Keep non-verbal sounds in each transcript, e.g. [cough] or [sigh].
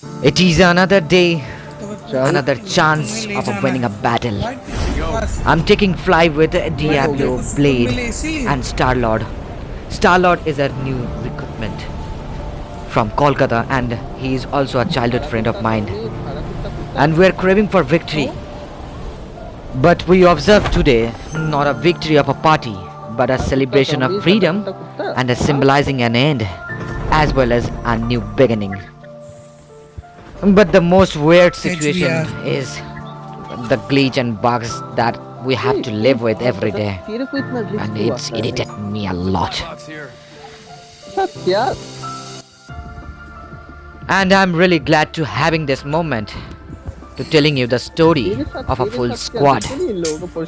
It is another day, another chance of winning a battle. I'm taking fly with Diablo, Blade, and Star Lord. Star Lord is a new recruitment from Kolkata, and he is also a childhood friend of mine. And we're craving for victory. But we observe today not a victory of a party, but a celebration of freedom and a symbolizing an end as well as a new beginning. But the most weird situation is the glitch and bugs that we have to live with every day. And it's irritated me a lot. And I'm really glad to having this moment to telling you the story of a full squad.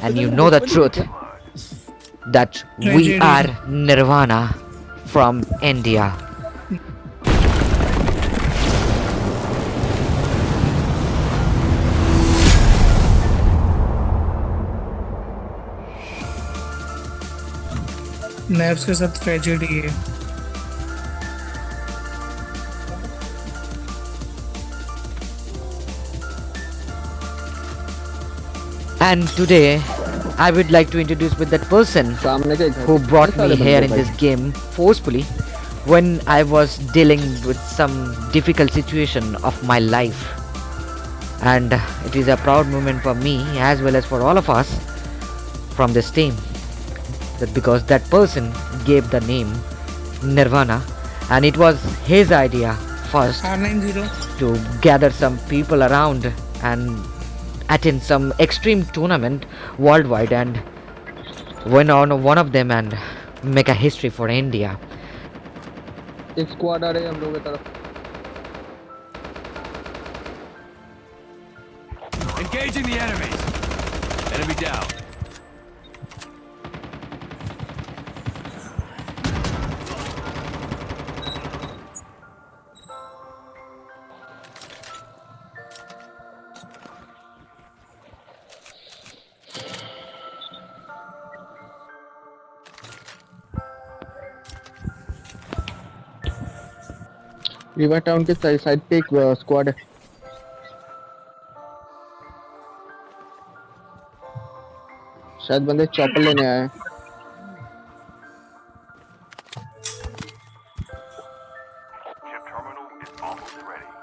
And you know the truth that we are Nirvana from India. नैब्स के साथ tragedy है And today I would like to introduce with that person सामने के घर who के brought सारे me here बंदे in भाई। this game forcefully when I was dealing with some difficult situation of my life. And it is a proud moment for me as well as for all of us from this team. That because that person gave the name Nirvana and it was his idea first are nine zero to gather some people around and attend some extreme tournament worldwide and win on one of them and make a history for India. एक squad आ रही है हम लोगों की तरफ Engaging the enemies. Enemy down. River town के side पे एक स्क्वाड है शायद बंदे चॉपर लेने आए ready.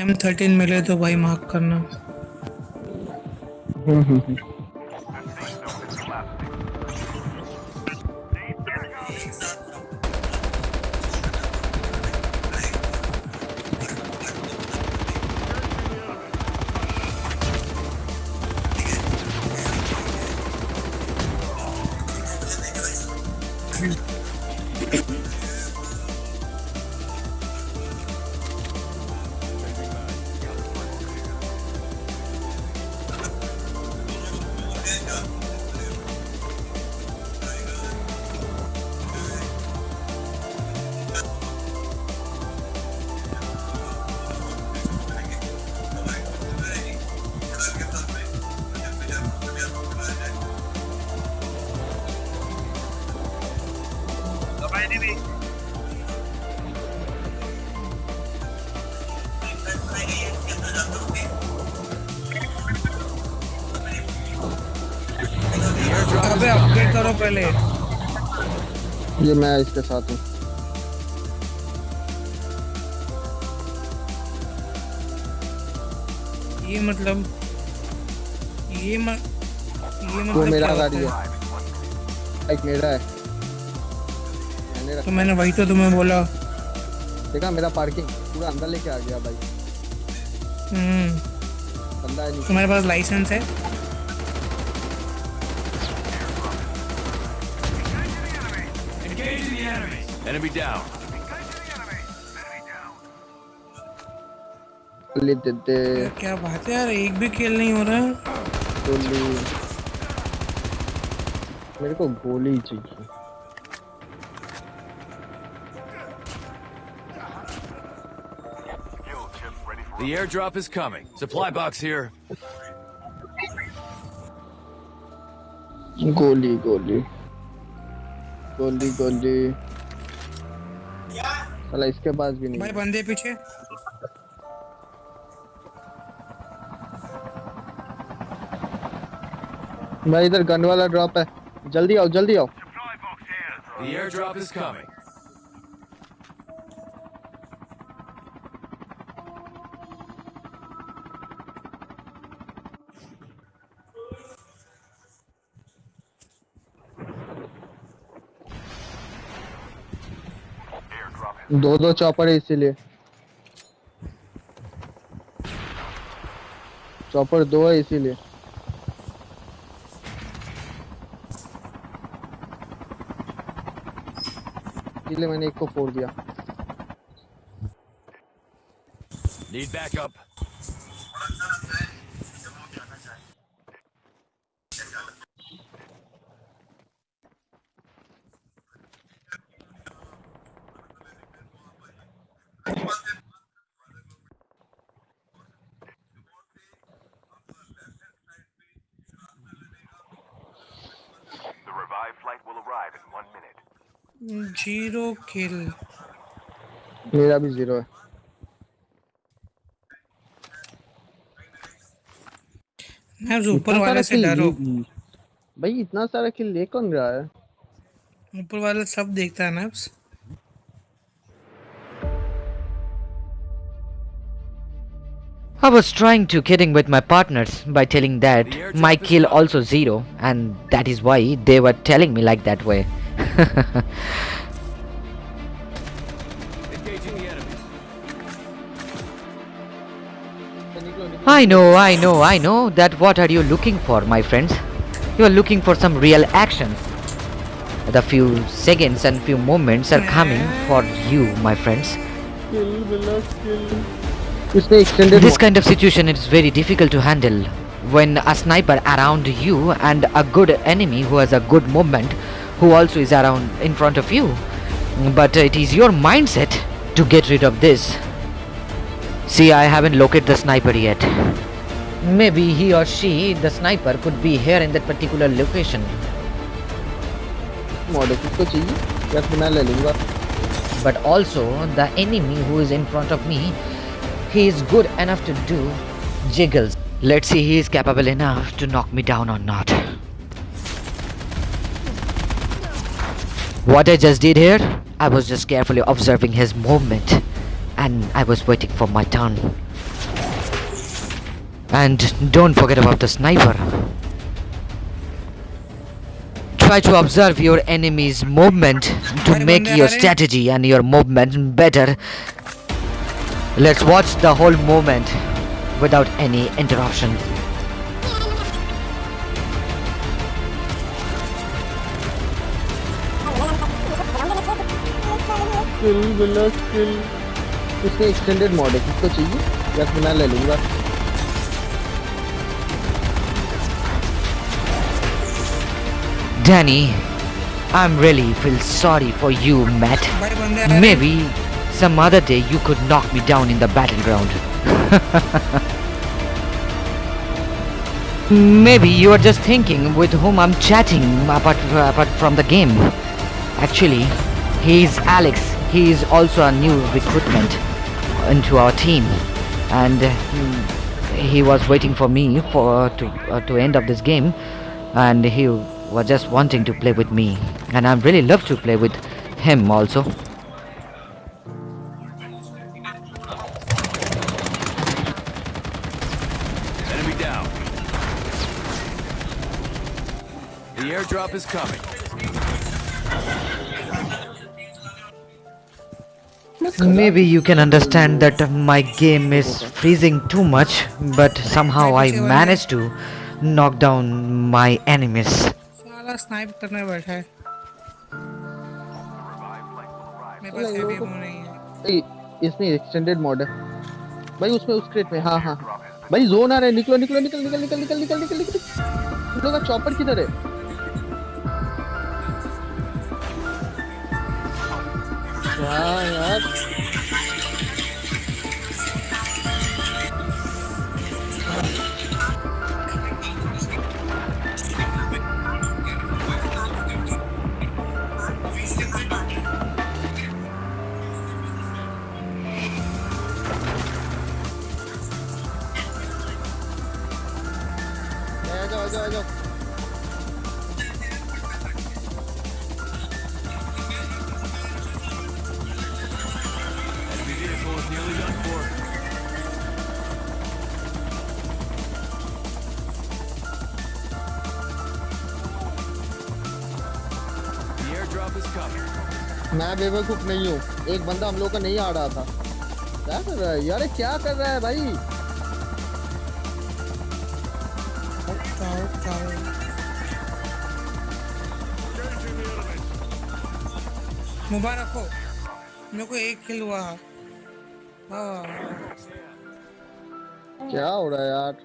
एम थर्टीन मिले तो भाई मार्क करना। मैंने भी अबे करो पहले ये मैं इसके साथ हूँ। ये मतलब ये म, ये मतलब मेरा गाड़ी है। एक मेरा है। मैंने रखा तो मैंने वही तो तुम्हें बोला। देखा मेरा पार्किंग पूरा अंदर लेके आ गया भाई। हम्म। बंदा है तुम्हारे पास लाइसेंस है. Enemy down. गोली क्या बात है यार एक भी खेल नहीं हो रहा। है गोली मेरे को गोली चाहिए। The airdrop is coming. Supply box here. गोली गोली गोली गोली साला इसके पास भी नहीं भाई बंदे पीछे भाई इधर गन वाला ड्रॉप है जल्दी आओ जल्दी आओ Supply box here. The airdrop is coming. दो दो चॉपर है इसीलिए। चॉपर दो है इसीलिए। इसीलिए मैंने एक को फोड़ दिया। Need backup. ज़ीरो किल मेरा भी ज़ीरो है। मैं ऊपर वाले सारा से डरो। भाई इतना सारा किल ले कौन रहा है? ऊपर वाला सब देखता है ना I was trying to kidding with my partners by telling that my kill also zero and that is why they were telling me like that way. [laughs] I know, I know, I know that what are you looking for my friends? You are looking for some real action. The few seconds and few moments are coming for you my friends. Kill, this kind of situation is very difficult to handle. When a sniper around you and a good enemy who has a good movement who also is around in front of you. But it is your mindset to get rid of this. See, I haven't located the sniper yet. Maybe he or she, the sniper, could be here in that particular location. But also, the enemy who is in front of me he is good enough to do jiggles. Let's see he is capable enough to knock me down or not. What I just did here, I was just carefully observing his movement and I was waiting for my turn. And don't forget about the sniper. Try to observe your enemy's movement to make your aa rahe hain. strategy and your movement better. Let's watch the whole moment without any interruption. Skill बिल्ला skill इसने extended mod है किसको चाहिए या फिर मैं ले लूंगा Danny, I'm really feel sorry for you, Matt. भाई बंदे आ रहे हैं। Maybe some other day you could knock me down in the battleground. [laughs] Maybe you are just thinking with whom I'm chatting apart, apart from the game. Actually, he is Alex. He is also a new recruitment into our team, and he, he was waiting for me for to uh, to end of this game, and he was just wanting to play with me, and I really love to play with him also. The airdrop is coming. Maybe you can understand that my game is freezing too much, but somehow I managed to knock down my enemies. साला snipe करने बैठा है मेरे पास चलो, heavy लोगों ammo नहीं है ए, इसमें एक्सटेंडेड मॉड है भाई उसमें उस क्रेट में हाँ हाँ भाई जोन आ रहा है निकलो निकलो निकल निकल निकल निकल निकल निकल निकल तुम लोग का चॉपर किधर है Wow, yep. मैं बेवकूफ़ नहीं हूँ। एक बंदा हम लोग का नहीं आ रहा था। क्या कर रहा है? यार क्या कर रहा है भाई? मुबारक हो। मेरे को एक किल हुआ। हाँ क्या हो रहा है यार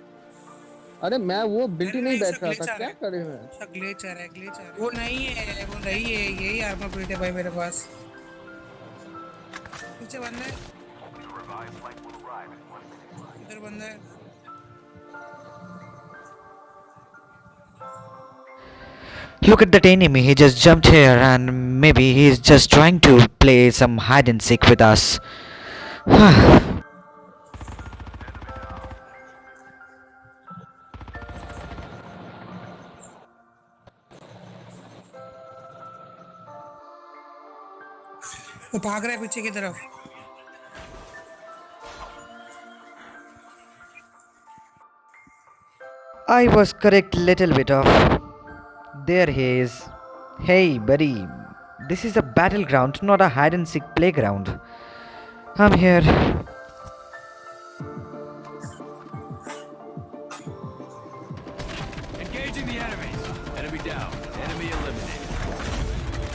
अरे मैं वो बिल्टी नहीं बैठ रहा था क्या रहा है। करे मैं अच्छा ग्लिचर है ग्लिचर वो नहीं है वो नहीं है यही आर्मर बिल्ट है भाई मेरे पास पीछे बंदा है. इधर बंदा है Look at that enemy, he just jumped here and maybe he's just trying to play some hide and seek with us. वो भाग रहा है पीछे की तरफ I was correct little bit of. There he is. Hey buddy, this is a battleground, not a hide and seek playground. I'm here. Engaging the enemies. Enemy down. Enemy eliminated.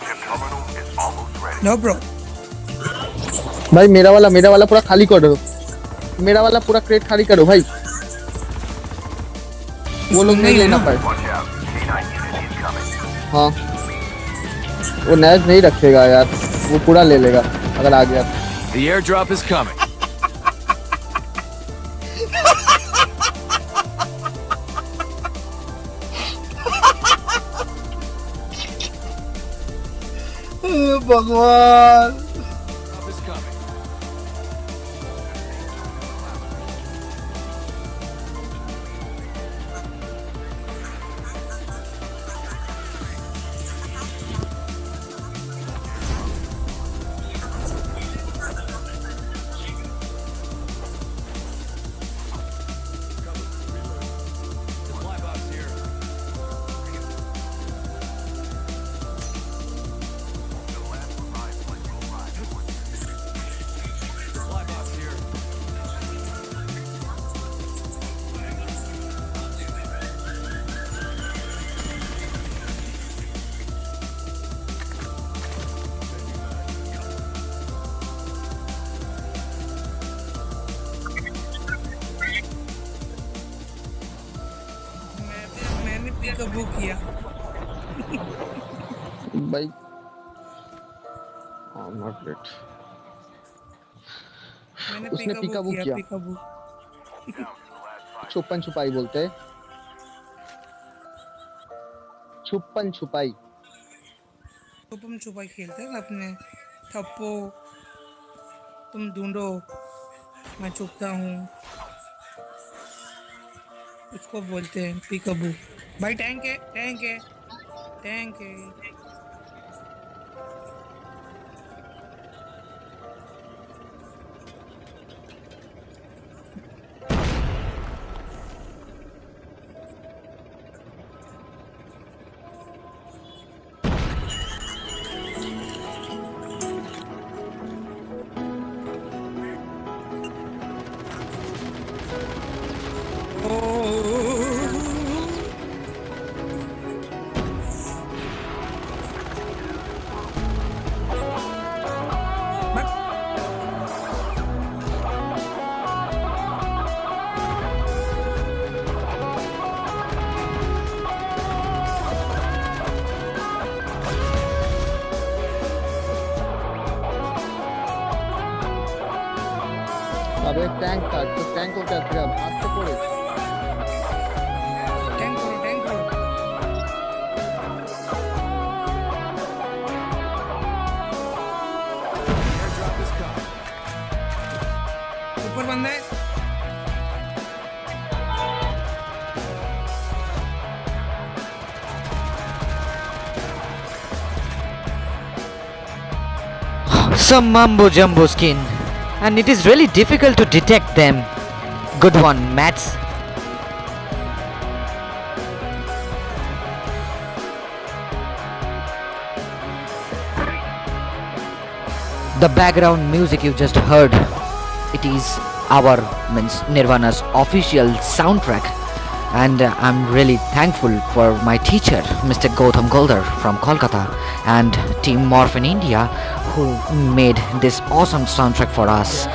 Chip terminal is almost ready. No bro भाई मेरा वाला मेरा वाला पूरा खाली कर दो मेरा वाला पूरा क्रेट खाली करो भाई वो लोग नहीं लेना। पाए Watch out. K9 unit incoming. हाँ वो नैज नहीं रखेगा यार वो पूरा ले लेगा अगर आ गया तो। The airdrop is coming. भगवान कबू तो किया। भाई आई एम नॉट रेड उसने पिकाबू किया छुपन छुपाई बोलते हैं। छुपन छुपाई। तो छुपन छुपाई खेलते हैं अपने थप्पो? तुम ढूंढो मैं छुपता हूँ। उसको बोलते हैं पिकअबू भाई टैंक है टैंक है टैंक है ऊपर बंद Some mumbo jumbo skin and it is really difficult to detect them. Good one, Mats. The background music you just heard it is our means Nirvana's official soundtrack and uh, I'm really thankful for my teacher Mr. Gautam Goldar from Kolkata and Team Morph in India who made this awesome soundtrack for us.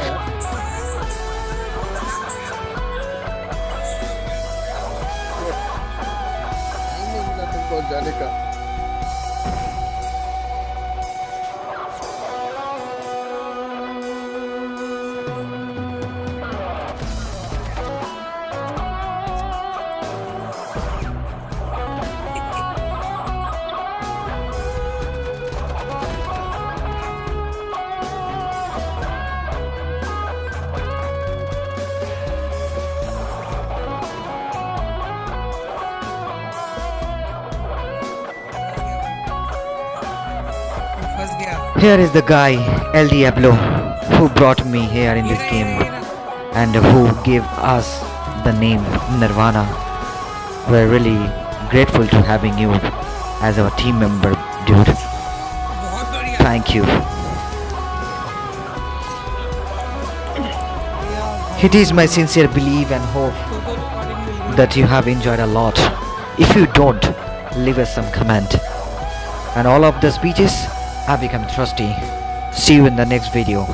Here is the guy, El Diablo, who brought me here in this game and who gave us the name Nirvana. We're really grateful to having you as our team member, dude. Thank you. It is my sincere belief and hope that you have enjoyed a lot. If you don't, leave us some comment. And all of the speeches have become trusty. See you in the next video.